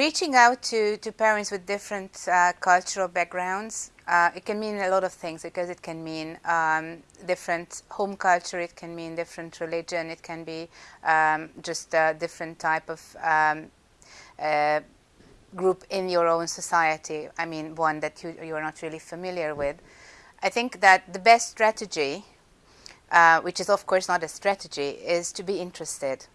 reaching out to, to parents with different uh, cultural backgrounds, uh, it can mean a lot of things because it can mean um, different home culture, it can mean different religion, it can be um, just a different type of um, uh, group in your own society, I mean one that you, you are not really familiar with. I think that the best strategy, uh, which is of course not a strategy, is to be interested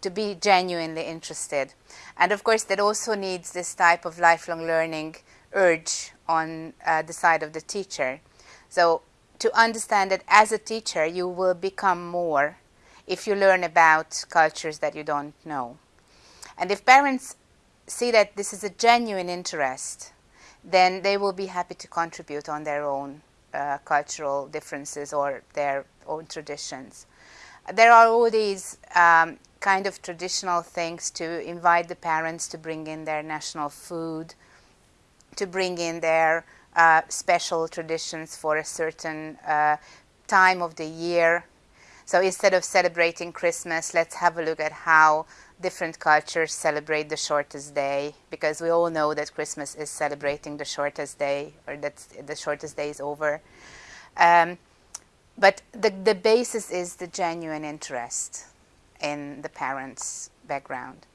to be genuinely interested. And of course, that also needs this type of lifelong learning urge on uh, the side of the teacher. So to understand that as a teacher, you will become more if you learn about cultures that you don't know. And if parents see that this is a genuine interest, then they will be happy to contribute on their own uh, cultural differences or their own traditions. There are all these um, kind of traditional things to invite the parents to bring in their national food, to bring in their uh, special traditions for a certain uh, time of the year. So instead of celebrating Christmas, let's have a look at how different cultures celebrate the shortest day, because we all know that Christmas is celebrating the shortest day, or that the shortest day is over. Um, but the, the basis is the genuine interest in the parents' background.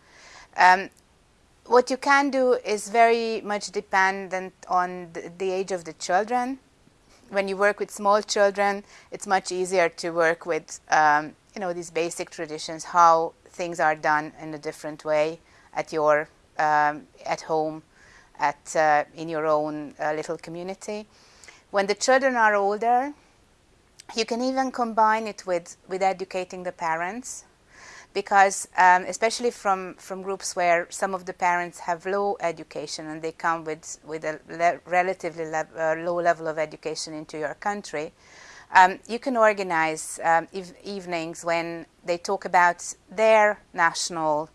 Um, what you can do is very much dependent on the, age of the children. When you work with small children, it's much easier to work with um, you know, these basic traditions, how things are done in a different way at your, um, at home, at, uh, in your own uh, little community. When the children are older, you can even combine it with, with educating the parents because um, especially from, from groups where some of the parents have low education and they come with, with a le relatively le uh, low level of education into your country, um, you can organize um, ev evenings when they talk about their national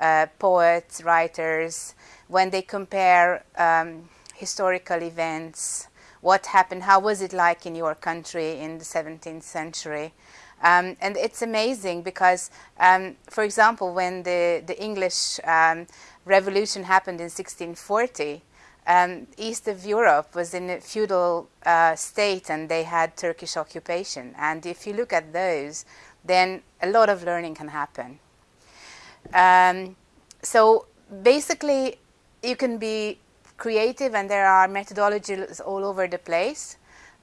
uh, poets, writers, when they compare um, historical events, what happened, how was it like in your country in the 17th century, um, and it's amazing because, um, for example, when the, the English um, Revolution happened in 1640, um, East of Europe was in a feudal uh, state and they had Turkish occupation. And if you look at those, then a lot of learning can happen. Um, so basically, you can be creative and there are methodologies all over the place.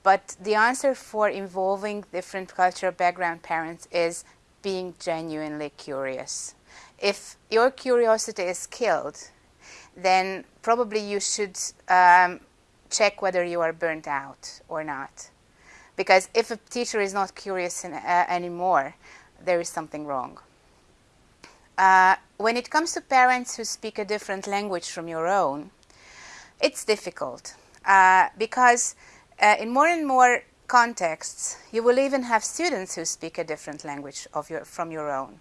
But the answer for involving different cultural background parents is being genuinely curious. If your curiosity is killed, then probably you should um, check whether you are burnt out or not. Because if a teacher is not curious in, uh, anymore, there is something wrong. Uh, when it comes to parents who speak a different language from your own, it's difficult uh, because uh, in more and more contexts, you will even have students who speak a different language your, from your own.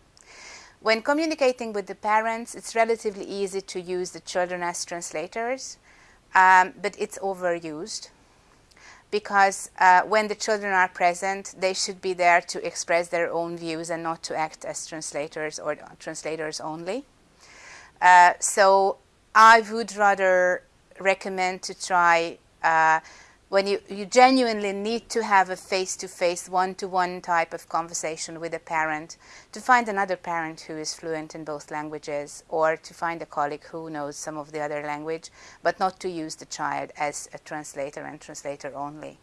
When communicating with the parents, it's relatively easy to use the children as translators, um, but it's overused because uh, when the children are present, they should be there to express their own views and not to act as translators or translators only. Uh, so I would rather recommend to try uh, when you, you genuinely need to have a face-to-face, one-to-one type of conversation with a parent, to find another parent who is fluent in both languages, or to find a colleague who knows some of the other language, but not to use the child as a translator and translator only.